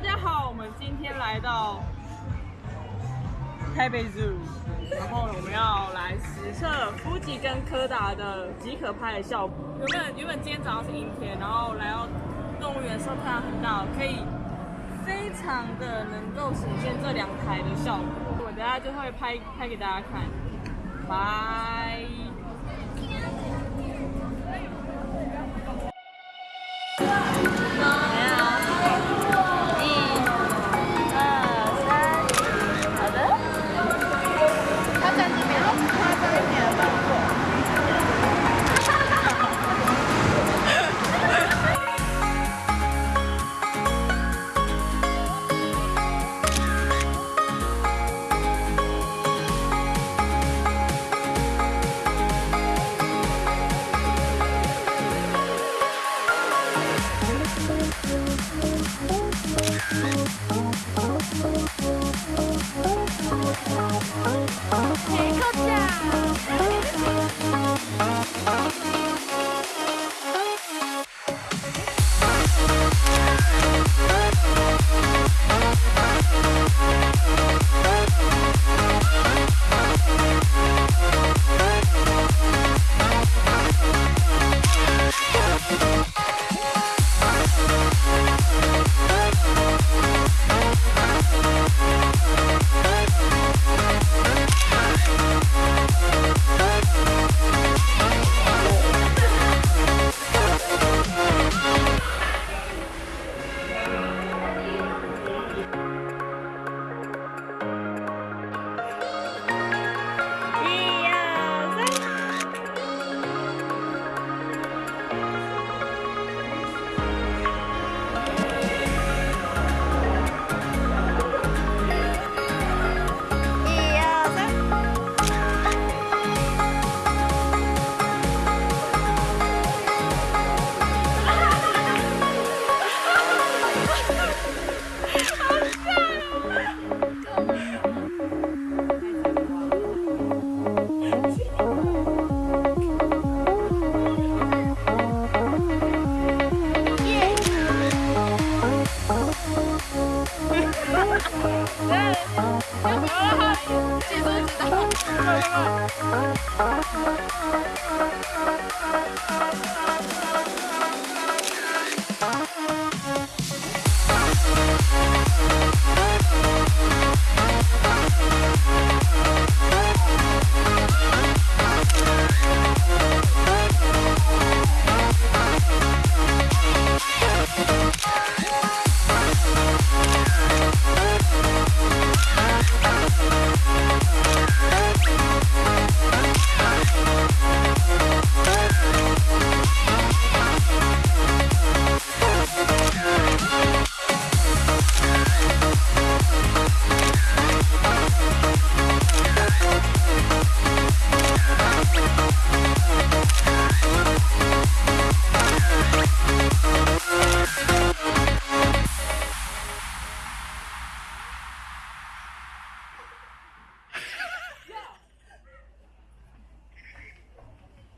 大家好，我们今天来到台北 Zoo，然后我们要来实测夫吉跟柯达的即可拍的效果。原本原本今天早上是阴天，然后来到动物园的时候太阳很大，可以非常的能够显现这两台的效果。我等下就会拍拍给大家看，拜。Oh, oh, oh. 要不要让他解说知道？